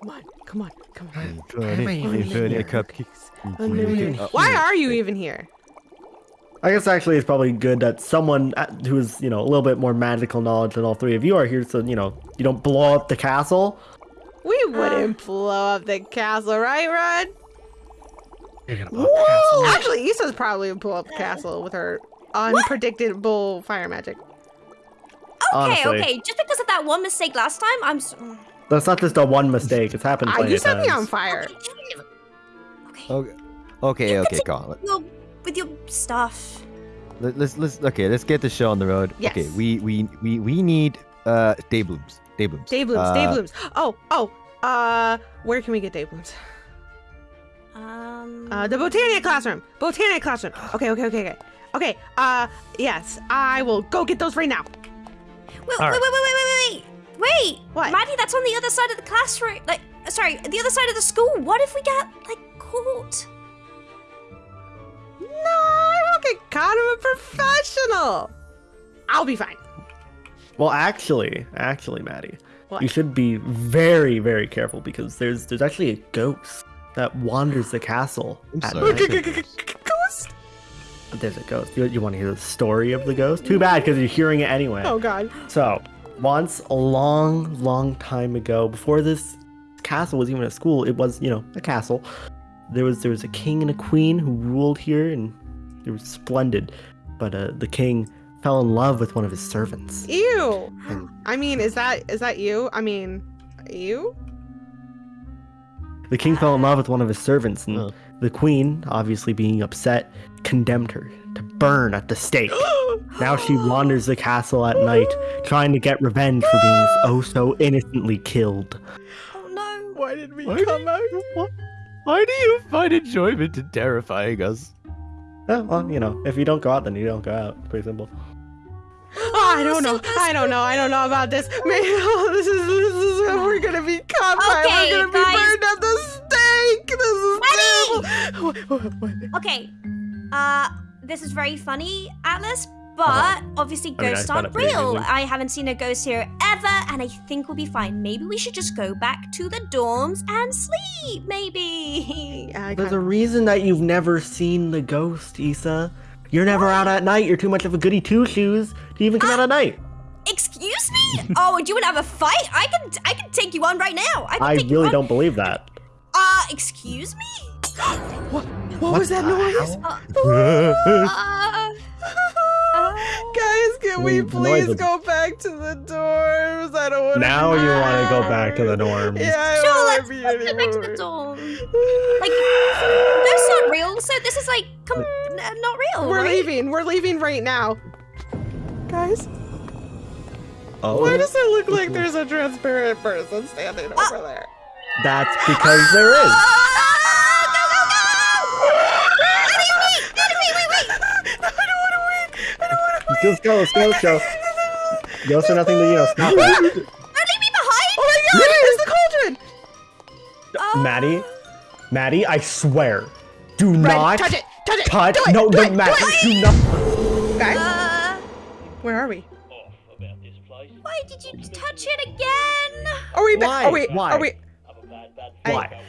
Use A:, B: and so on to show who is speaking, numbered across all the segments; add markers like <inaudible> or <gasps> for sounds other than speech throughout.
A: Come on, come on, come on.
B: Funny, funny cupcakes.
A: Unlimited.
B: Uh,
A: Why are you even here?
C: I guess actually it's probably good that someone uh, who's you know a little bit more magical knowledge than all three of you are here, so you know you don't blow up the castle.
A: We wouldn't blow up the castle, right, Rod?
C: You're gonna blow up the castle.
A: Actually, Issa's probably would blow up the castle with her unpredictable fire magic.
D: Okay,
C: Honestly.
D: okay. Just because of that one mistake last time, I'm. S-
C: That's not just a one mistake. It's happened plenty
A: you set me on fire.
D: Okay.
B: Okay, okay, okay, Colin.
D: Your, with your stuff.
B: Let, let's let's okay. Let's get the show on the road. Okay, we we we we need uh day blooms. Day blooms.
A: Day blooms, day
B: Uh,
A: blooms. Oh, oh, uh, where can we get day blooms?
D: Um.
A: Uh, the Botania classroom. Botania classroom. Okay, okay, okay, okay. Okay, uh, yes, I will go get those right now.
D: Wait,
C: All
D: wait, wait, wait, wait, wait, wait. Wait.
A: What?
D: Maddie, that's on the other side of the classroom. Like, uh, sorry, the other side of the school. What if we get like caught?
A: No, I won't get caught. I'm a professional. I'll be fine.
C: Well, actually, actually, Maddie,
A: What?
C: you should be very, very careful because there's there's actually a ghost that wanders the castle.
B: I'm sorry. <laughs>
A: Ghost.
C: There's a ghost. You, you want to hear the story of the ghost? Too bad because you're hearing it anyway.
A: Oh God.
C: So, once a long, long time ago, before this castle was even a school, it was, you know, a castle. There was there was a king and a queen who ruled here, and it was splendid. But uh, the king fell in love with one of his servants.
A: Ew.
C: And
A: I mean, is that is that you? I mean, you?
C: the king fell in love with one of his servants, and
B: Oh.
C: the queen, obviously being upset, condemned her to burn at the stake. now she wanders the castle at night, trying to get revenge for being oh so innocently killed.
D: Oh no.
A: Why did we
B: Why
A: come out?
B: Why, why do you find enjoyment in terrifying us?
C: Oh, well, you know, if you don't go out, then you don't go out. Pretty simple.
A: Oh, I don't know. I don't know. I don't know about this. <laughs> Maybe oh, this is this is we're gonna be caught by. We're gonna be burned at the stake. This is terrible. <laughs> What- what- what-
D: Okay. Uh, this is very funny, Atlas. But obviously,
C: I mean,
D: ghosts aren't real. I haven't seen a ghost here ever, and I think we'll be fine. Maybe we should just go back to the dorms and sleep. Maybe. <laughs>
A: Yeah,
C: There's a reason that you've never seen the ghost, Issa. You're never out at night. You're too much of a goody two shoes to even come out at night.
D: Excuse me? oh, do you want to have a fight? I can, I can take you on right now. I, can
C: I
D: take you
C: really
D: on.
C: don't believe that.
D: Uh, excuse me?
A: What, what was that noise?
D: Uh, <laughs> uh,
A: Guys, can we please go back to the dorms? I don't want
C: Now you want to go back to the norms.
A: Yeah, I
D: sure,
A: don't
D: let's,
A: want to be
D: let's go back to the
A: anymore.
D: dorm. <sighs> Like, ghosts aren't real, so this is like, come, n- not real,
A: We're
D: right?
A: leaving. We're leaving right now. Guys,
C: Oh,
A: why does it look like <laughs> there's a transparent person standing
D: Ah.
A: over there?
C: that's because there is.
D: Ah, go, go, go! Maddie, wait! Maddie, wait, wait, wait!
A: I don't want to wait. I don't want to wait.
C: Let's go, let's go, let's go. Ghosts are nothing to, you know, stop it.
D: Don't leave me behind!
A: Oh my god, it's the cauldron!
D: Uh,
C: Maddie, Maddie, I swear, do
A: Red,
C: not
A: touch it! Touch it!
C: touch.
A: Do it,
C: no,
A: do
C: no,
A: it,
C: Maddie,
A: it.
C: do not.
A: Guys,
D: Uh,
A: where are we?
E: off about this place.
D: why did you touch it again?
A: Are we back?
C: Why?
A: Are we?
C: Why?
A: Are we?
E: I'm a bad, bad
A: I-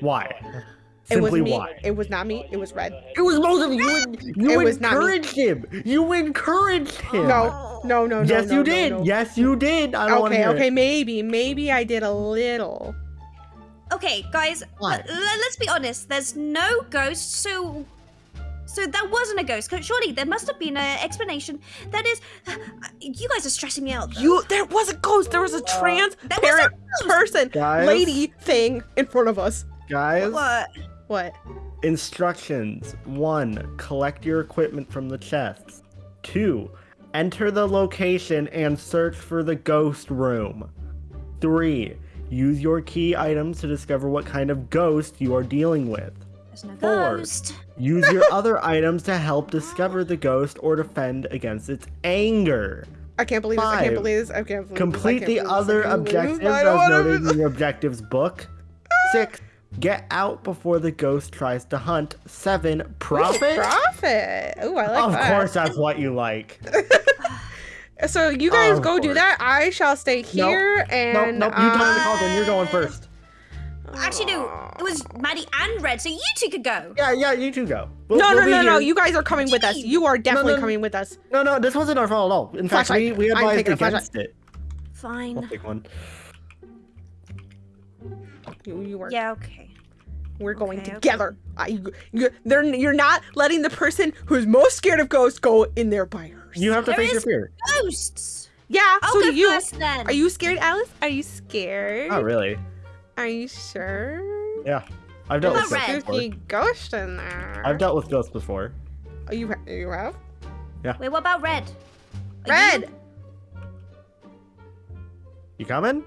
C: Why?
E: Don't wanna wait till you
C: Why?
E: die.
A: It was
C: Simply
A: me.
C: why?
A: It was not me. It was red.
C: It was both of you. You <laughs>
A: It was
C: encouraged him. You encouraged him.
A: No, no, no, no.
C: Yes,
A: no,
C: you
A: no,
C: did.
A: no.
C: Yes, you did. I don't
A: Okay,
C: hear
A: okay,
C: it.
A: maybe, maybe I did a little.
D: Okay, guys,
C: What?
D: let- let's be honest. There's no ghost, so so that wasn't a ghost. Surely there must have been an explanation. That is, uh, you guys are stressing me out. though.
A: You, there was a ghost. There was a transparent
D: ghost.
A: person,
C: Guys?
A: lady thing in front of us.
C: Guys,
D: what?
A: What?
C: instructions. One, collect your equipment from the chests. Two, enter the location and search for the ghost room. Three, use your key items to discover what kind of ghost you are dealing with.
D: There's no
C: Four.
D: ghost.
C: Use your <laughs> other items to help oh discover the ghost or defend against its anger.
A: I can't believe this. I can't believe this. I can't believe
C: Complete
A: this. I
C: the
A: can't believe
C: other
A: this. I can't believe
C: objectives as noted in your objectives book. <laughs> Six, get out before the ghost tries to hunt. Seven, profit.
A: Profit. Ooh, I like
C: of
A: that.
C: Of course, that's what you like. <laughs>
A: So you guys
C: Of
A: go do that. I shall stay here
C: Nope,
A: and
C: nope. You tell me the
A: uh,
C: cauldron. You're going first.
D: Actually, no. It was Maddie and Red, so you two could go.
C: Yeah, yeah, you two go. We'll-
A: No,
C: we'll
A: no,
C: be
A: no, no. You guys are coming with us. You are definitely
C: no.
A: coming with us.
C: No, no, this wasn't our fault at all. In fact, we,
A: Flashlight.
C: we
A: I'm
C: advised
A: taking a
C: against it. I'll
D: Fine.
C: take one.
A: You, you are.
D: Yeah, okay.
A: We're going
D: Okay, okay.
A: together. I, you, they're, you're not letting the person who's most scared of ghosts go in there by herself.
C: You have to
D: There
C: face your fear.
D: Ghosts.
A: Yeah,
D: I'll
A: so
D: go
A: you.
D: first then.
A: Are you scared, Alice? Are you scared?
C: Not really.
A: Are you sure?
C: Yeah. I've dealt
D: What
C: with
D: about
C: ghosts
D: red?
C: before.
A: Spooky ghost in there.
C: I've dealt with ghosts before.
A: Oh, you, you have? Yeah.
D: Wait, what about Red?
A: Red!
D: you-
C: You coming?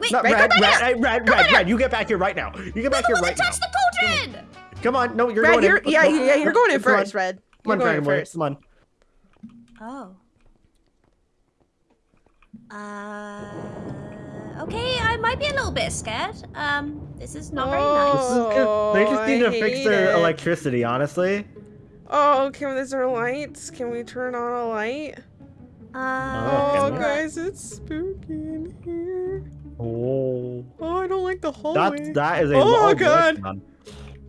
D: Wait,
C: Not
A: Red,
C: red,
A: come
C: red,
A: back
C: red, red, red, red, You get back here right now. You get back here
D: one
C: right
D: that
C: now.
D: touched the cauldron!
C: Come on. No, you're
A: Red,
C: going
A: you're,
C: in.
A: yeah, yeah, you're going in
C: come
A: first, Red.
C: Come on,
A: You're
C: Dragon Boy.
A: first.
C: Come on.
D: Oh. Uh. Okay, I might be a little bit scared. Um, this is not very nice.
C: This is good. They just need
A: Oh,
C: to fix their
A: it.
C: electricity, honestly.
A: Oh, can is there lights? Can we turn on a light?
C: Oh,
A: Oh, guys, it's spooky in here.
C: Oh.
A: Oh, I don't like the hallway.
C: That, that is a
A: Oh,
C: long
A: God.
C: light on.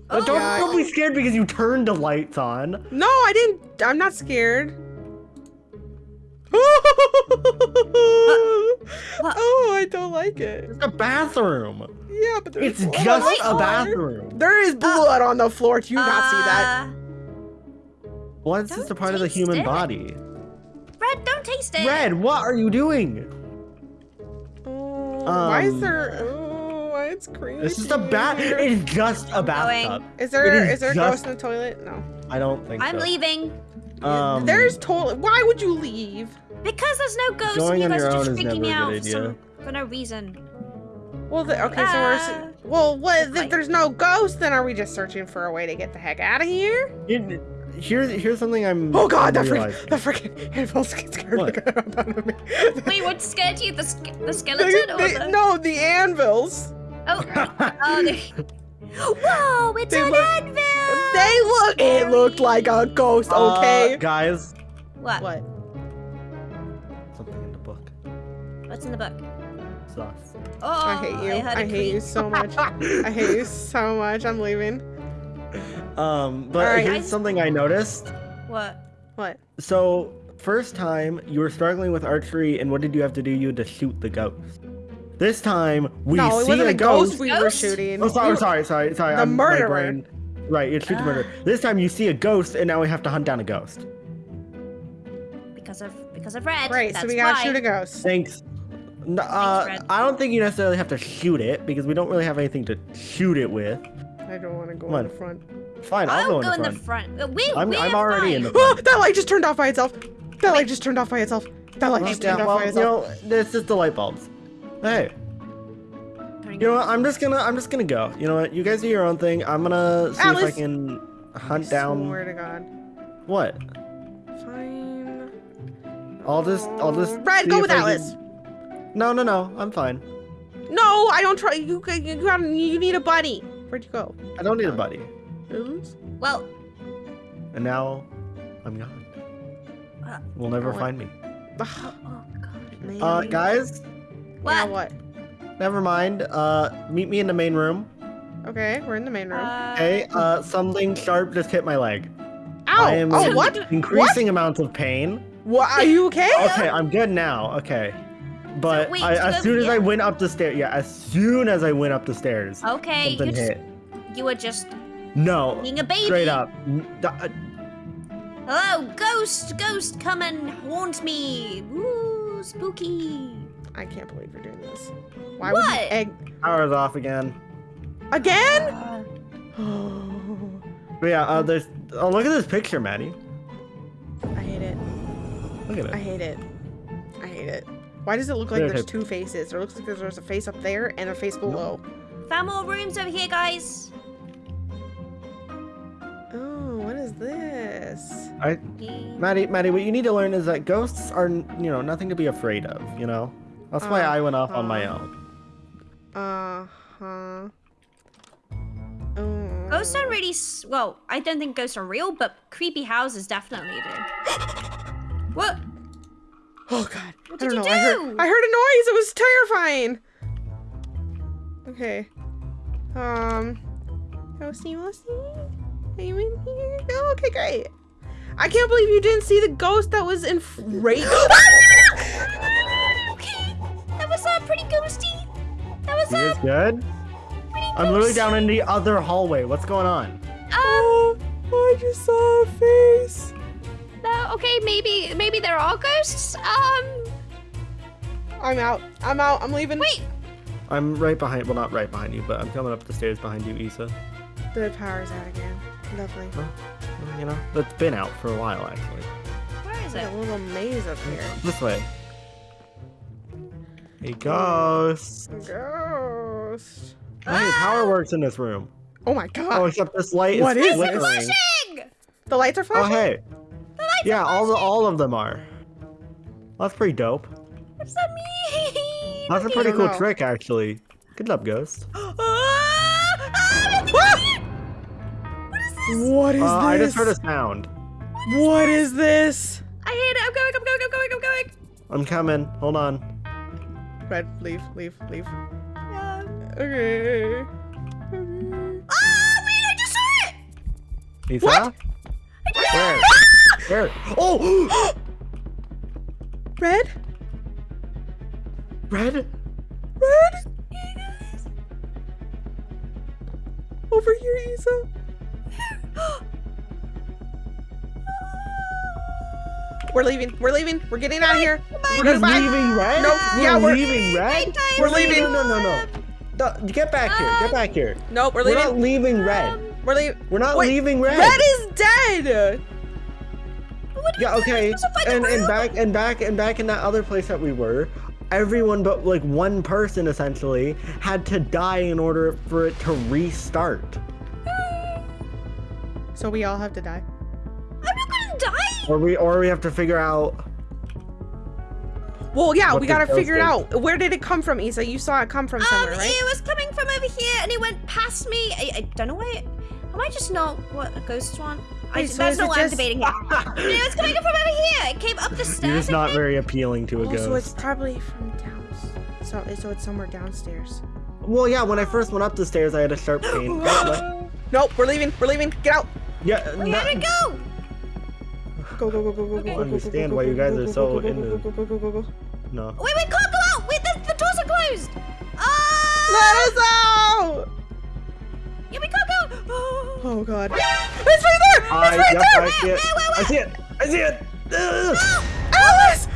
D: Oh,
C: don't,
A: Yeah.
C: don't be scared because you turned the lights on.
A: No, I didn't. I'm not scared. <laughs> oh, I don't like it.
C: It's a bathroom.
A: Yeah, but there's
C: It's
A: blood
C: just a bathroom.
A: There is blood on the floor. Do you not see that?
D: Uh,
C: Blood's just a part of the human
D: it.
C: body.
D: Red, don't taste it.
C: Red, what are you doing?
A: Oh, why is
C: Um,
A: there? Oh, why it's creepy.
C: This is a bath. It's just a bathtub.
A: Is there
C: it
A: is,
C: is
A: there a ghost in the toilet? No.
C: I don't think so.
D: I'm
C: so.
D: leaving
C: Um,
A: There's toilet. Why would you leave?
D: because there's no ghost.
C: Going
D: and you guys are just freaking me out for, some, for no reason.
A: Well, the, okay, so we're. s-
D: Ah.
A: Well, what, if there's no ghost, then are we just searching for a way to get the heck out of here?
C: you- here's here's something I'm.
A: Oh God, that freaking,
C: realizing.
A: the freaking animals scared
C: What?
A: the crap out of me. <laughs>
D: Wait, what scared you? The, ske- the
A: They-
D: skeleton or the...
A: no, the anvils.
D: Oh, <laughs> oh, they... Whoa, it's
A: They
D: an
A: look-
D: anvil!
A: They look. It looked like a ghost.
C: Uh,
A: Okay.
C: guys,
D: What?
A: what?
C: something in the book.
D: What's in the book?
C: Sucks.
D: Oh,
A: I hate you.
D: heard
A: I,
D: a
A: hate you so much. I hate you <laughs> so much. I'm leaving.
C: Um, but
A: Alright.
C: here's something I noticed.
D: What?
A: What?
C: So, first time you were struggling with archery, and what did you have to do? You had to shoot the ghost. This time we
A: no, it
C: see
A: wasn't
C: a
A: a ghost,
C: ghost.
A: we were shooting.
C: Oh, sorry,
A: We-
C: sorry, sorry, sorry.
A: The
C: I'm, my
A: murderer.
C: brain- Right, it's shoot the
D: Ah.
C: murderer. This time you see a ghost, and now we have to hunt down a ghost.
D: Because of because of red.
A: Right,
D: That's
A: so we gotta
D: why.
A: shoot a ghost.
C: Thanks. Uh,
D: Red.
C: I don't think you necessarily have to shoot it because we don't really have anything to shoot it with.
A: I don't want to go
C: Come
A: in
C: on.
A: the front.
C: Fine, I'll,
D: I'll
C: go in the front.
D: front. Uh, We,
C: I'm,
D: we're
C: I'm already in the
A: Oh, <gasps>
C: front.
A: that light just turned off by itself. That light just turned off by itself. That light just turned off
C: well,
A: by
C: you
A: itself.
C: know, it's just the light bulbs. Hey, you know what? I'm just gonna, I'm just gonna go. You know what? You guys do your own thing. I'm gonna see if I can hunt
A: I
C: down.
A: Swear to God.
C: What?
A: Fine.
C: I'll just, I'll just.
A: Red,
C: see
A: go with
C: I can-
A: Alice.
C: No, no, no. I'm fine.
A: No, I don't try. You, you, you, got- you need a buddy. Where'd you go?
C: I don't need a buddy.
A: Alice?
D: Well,
C: And now, I'm gone.
D: Uh,
C: We'll never
A: oh,
C: find me.
D: Oh god.
A: man.
C: Uh, guys,
A: Now
D: What?
A: what?
C: never mind. Uh, meet me in the main room.
A: Okay, we're in the main room.
D: Uh,
C: Okay. Uh, something sharp just hit my leg.
A: Ow!
C: I am
A: oh,
C: in
A: what?
C: increasing amounts of pain.
A: What? Are you okay?
C: Okay, I'm good now. Okay. But
D: wait,
C: I, as soon as I went up the stairs, yeah, as soon as I went up the stairs,
D: Okay, you
C: something
D: just
C: hit.
D: you were just
C: No,
D: being a baby.
C: straight up. N- d- uh,
D: Hello, ghost, ghost, come and haunt me. Ooh, spooky.
A: I can't believe you're doing this. Why would
D: What?
A: you egg
C: Power's off again.
A: again?
D: Uh, <gasps>
C: But yeah, uh, there's. Oh, look at this picture, Maddie.
A: I hate it.
C: Look at it.
A: I hate it. I hate it. Why does it look like
C: There,
A: there's two faces? It looks like there's a face up there and a face below.
D: found more rooms over here, guys.
A: Is this?
C: I, Maddie, Maddie, what you need to learn is that ghosts are, you know, nothing to be afraid of. You know, that's why
A: Uh,
C: I went off on my
A: uh.
C: own.
A: Uh huh. Oh.
D: Ghosts are really s- well. I don't think ghosts are real, but creepy houses definitely do. <gasps> what?
A: Oh god.
D: What
A: I
D: did
A: don't
D: you
A: know. I heard
D: do?
A: I heard a noise. It was terrifying. Okay. Um, Ghosty, Ghosty, you in here? Oh, okay, great. I can't believe you didn't see the ghost that was in rage.
D: Okay, that was uh, pretty ghosty. That was uh,
C: good? I'm literally down in the other hallway. What's going on?
D: Um,
A: oh, I just saw a face.
D: no, okay, maybe maybe they're all ghosts. Um,
A: I'm out. I'm out. I'm leaving.
D: wait.
C: I'm right behind. Well, not right behind you, but I'm coming up the stairs behind you, Issa.
A: The power's out again. Lovely.
C: Well, you know, that's been out for a while actually.
D: Where is
A: There's
D: it?
A: a little maze up here.
C: This way. Hey, ghost.
A: Ghost.
C: Hey, power works in this room.
A: Oh my god.
C: Oh, except this light
A: What
C: is
A: is
C: flickering.
A: this?
D: Flashing!
A: The lights are flashing.
C: Oh, hey.
D: The lights
C: Yeah,
D: are
C: all the, all of them are. That's pretty dope.
D: What's that mean?
C: That's a pretty cool
A: know.
C: trick, actually. Good job, ghost. <gasps> <gasps>
D: What is this?
A: What is
C: Uh, I just heard a sound.
A: What is this?
D: I hate it. I'm going. I'm going. I'm going. I'm going.
C: I'm coming. Hold on.
A: Red, leave, leave, leave.
D: Um,
A: Okay. Okay.
D: ah, wait! I just saw it.
C: Lisa?
A: What?
C: Where? Where? Oh! <gasps>
A: Red?
C: Red?
A: Red? Over here, Isa. <gasps> We're leaving. We're leaving. We're getting out of here. We're
C: just leaving red?
A: No,
C: We're
A: yeah, we're-
C: leaving red?
D: Nighttime
A: We're leaving.
C: No, no, no, no. No, Get back here. Get back here.
A: Nope, we're leaving.
C: We're not
A: leaving.
C: red.
A: Um, we're leaving.
C: We're not
A: Wait,
C: leaving red.
A: Red is dead.
D: What do you
C: Yeah, okay.
D: We're supposed to find the
C: And and back and back and back in that other place that we were, everyone but like one person essentially had to die in order for it to restart.
A: So we all have to die.
D: I'm not gonna die.
C: Or we or we have to figure out
A: Well, yeah,
C: What
A: we gotta
C: ghost
A: figure it out. Where did it come from, Isa? You saw it come from
D: Um,
A: somewhere, right?
D: it was coming from over here, and it went past me. I, I don't know why. It, am I just not what a ghost want? I,
A: Wait, so
D: that's
A: is
D: not
A: it
D: what I'm
A: just-
D: debating here. <laughs> it was coming from over here. It came up the stairs.
C: you're just not very appealing to a
A: Oh,
C: ghost.
A: so it's probably from down. So, so it's somewhere downstairs.
C: Well, yeah, when I first went up the stairs, I had a sharp pain.
A: Nope, we're leaving. We're leaving. Get out.
C: Yeah,
D: Where
C: not-
D: did it go? <sighs>
A: Go, go, go, go, go, go, go, go,
C: Understand why you guys are so
A: go, go,
C: into-
A: go, go, go, go, go, go.
C: no.
D: Wait, we can't go out. Wait, the, the doors are closed. Ah!
A: Let us out!
D: Yeah, we can't go. Oh. <gasps>
A: Oh god. <gasps> It's right there!
C: I,
A: It's right
C: yep,
A: there!
C: I see it.
D: Where, where,
C: I see it. I see it. <gasps> Ugh.
A: Alice!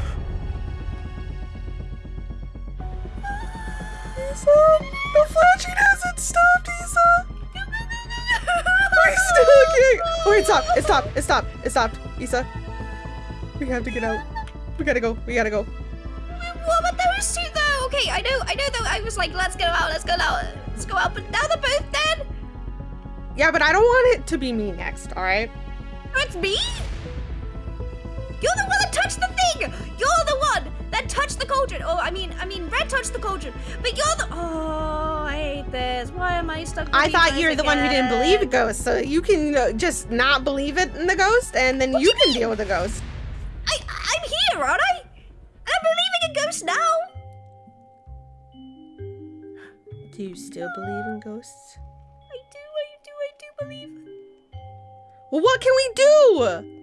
A: Isa! The flashing hasn't stopped, looking! Oh, it stopped! It stopped! It stopped! It stopped! Isa! We have to get out. We gotta go. We gotta go.
D: What about those two though? Okay, I know, I know though. I was like, let's go out, let's go out, let's go out. But now they're both dead.
A: Yeah, but I don't want it to be me next, alright?
D: Oh, it's me. You're the one that touched the thing. You're the one that touched the cauldron. Oh, I mean, I mean, Red touched the cauldron, but you're the. Oh, I hate this. Why am I stuck?
A: I thought you're the one who didn't believe a ghost, so you can uh, just not believe it in the ghost, and then you can deal with the ghost.
D: I, I'm here, aren't I? And I'm believing in ghosts now.
A: Do you still believe in ghosts?
D: I do, I do, I do believe.
A: Well, what can we do?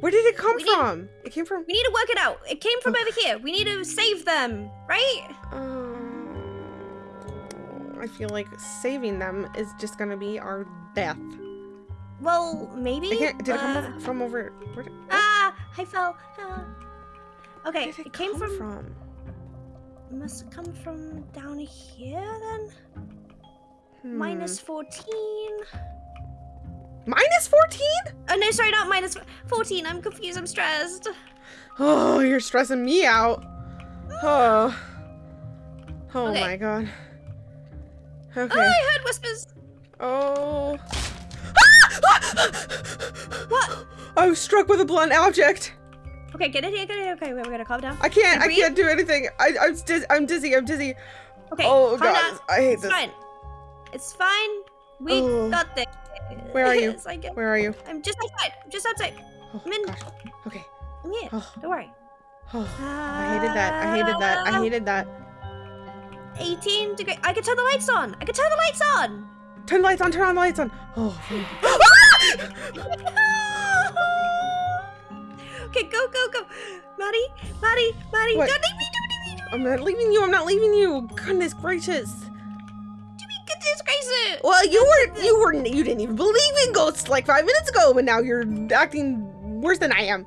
A: Where did it come
D: We need-
A: from? It came from.
D: We need to work it out. It came from over here. We need to save them, right?
A: Um, I feel like saving them is just gonna be our death.
D: Well, maybe.
A: It did it come
D: Uh,
A: over, from over? Where did,
D: Ah, I fell. Ah. Okay,
A: did
D: it, came
A: come
D: from, Must have come from down here then.
A: Hmm.
D: Minus 14.
A: Minus fourteen?
D: Oh no, sorry, not 14. I'm confused. I'm stressed.
A: Oh, you're stressing me out. Oh. Oh
D: Okay.
A: my god.
D: Oh,
A: Okay.
D: I heard whispers.
A: Oh. <gasps>
D: What?
A: I was struck with a blunt object.
D: Okay, get it here, get it here. Okay, wait, we're gonna calm down.
A: I can't. I can't do anything. I, I'm diz- I'm dizzy. I'm dizzy.
D: Okay,
A: oh god,
D: down.
A: I hate
D: It's
A: this.
D: fine. It's fine. We
A: Oh.
D: got this.
A: Where are you? <laughs> Where are you?
D: I'm just outside. I'm just outside.
A: Oh
D: I'm in.
A: gosh. Okay.
D: I'm here.
A: Oh,
D: Don't worry.
A: oh. I hated that. I hated that. I ah. hated that.
D: 18 degree. I can turn the lights on. I can turn the lights on.
A: Turn the lights on, turn on the lights on. Oh, <gasps> <laughs>
D: okay, go, go, go. Maddie, Maddie, Maddie,
A: What?
D: don't leave me, don't leave me,
A: I'm not leaving you. I'm not leaving you. Goodness gracious.
D: Leave me. Goodness.
A: Well, you were you were you didn't even believe in ghosts like five minutes ago, but now you're acting worse than I am.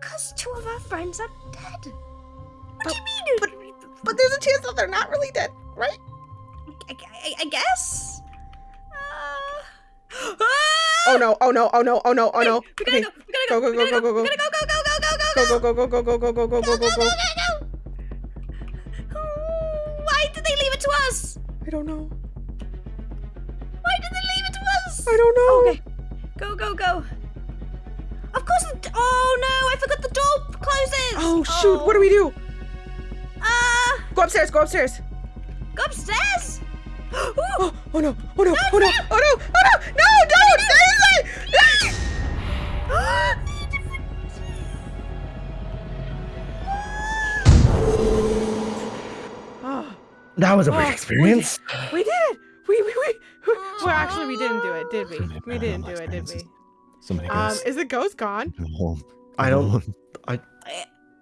D: Because two of our friends are dead. What
A: But-
D: do you mean?
A: But there's a chance that they're not really dead, right?
D: I, I, I guess. Uh...
A: Oh no! Oh no! Oh no! Oh no! Oh no!
D: We gotta
A: Okay.
D: go. We gotta go.
A: Go, go,
D: we
A: go,
D: gotta
A: go, go,
D: We gotta go. Go, go, go, go, go, go,
A: Go go go go go go go go go go go go!
D: Why
A: don't know.
D: Why did they leave it to us?
A: I don't know.
D: Okay. Go, go, go. Of course. The, oh no! I forgot the door closes.
A: Oh shoot! What do we do?
D: Uh,
A: Go upstairs. Go upstairs.
D: go upstairs. Ooh.
A: Oh, oh no! Oh no! Oh no! Oh no! Oh no! No! Don't! Stay inside! Ah,
C: That was a
A: Oh,
C: weird
A: we
C: experience.
A: we did it! We we we. Well, actually, we didn't do it, did we? We didn't do it, did we?
B: So many
A: Um, is the ghost gone?
B: Home.
C: I don't. I.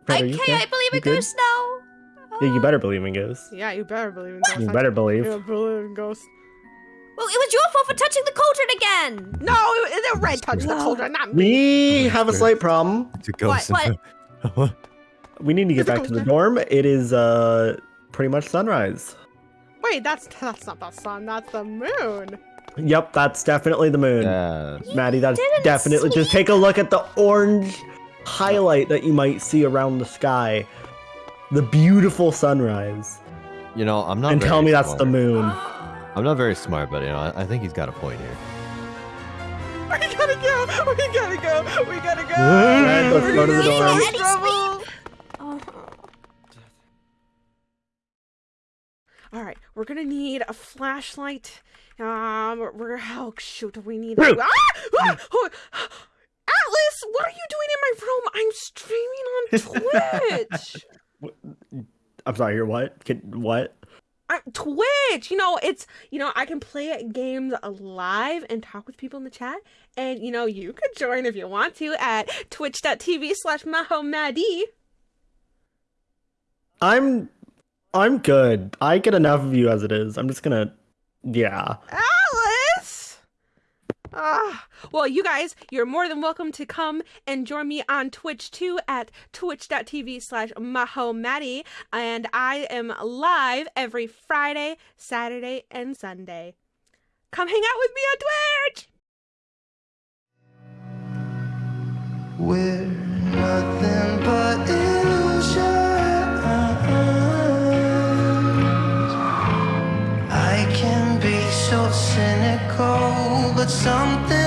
C: Fred, are you
D: okay,
C: okay?
D: I believe
C: You
D: in
C: good?
D: ghosts now.
C: Yeah, you better believe in ghosts.
A: Yeah, you better believe in ghosts.
C: You better believe.
A: You believe in ghosts.
D: Well, it was your fault for touching the cauldron again.
A: No, it, the red touched the cauldron, not me.
C: We have a slight problem.
B: It's a ghost.
D: What?
B: what? <laughs>
C: We need to get back to the dorm. It is uh pretty much sunrise.
A: Wait, that's that's not the sun. That's the moon.
C: Yep, that's definitely the moon.
B: Yeah.
C: Maddie, that's
D: didn't
C: definitely. Just take a look at the orange highlight that you might see around the sky. The beautiful sunrise.
B: You know, I'm not.
C: and tell
B: very
C: me that's the moon. <gasps>
B: I'm not very smart, but you know, I, I think he's got a point here.
A: We gotta go. We gotta go. We gotta go.
C: Alright, let's
A: We're
C: go to the
A: gonna
C: dorm.
A: get in trouble.
D: Oh.
A: All right, we're gonna need a flashlight. Um, we're, oh shoot, we need. Ah! Ah! Oh, Atlas, what are you doing in my room? I'm streaming on <laughs> Twitch.
C: I'm sorry, you're what? Can, what?
A: I'm Twitch. You know, it's you know I can play games live and talk with people in the chat, and you know you could join if you want to at twitch.tv/slash mahomadi.
C: I'm I'm good. I get enough of you as it is. I'm just gonna yeah.
A: Alice! Ah, well, you guys, you're more than welcome to come and join me on Twitch too at twitch.tv slash mahomati. And I am live every Friday, Saturday, and Sunday. Come hang out with me on Twitch!
F: We're nothing but something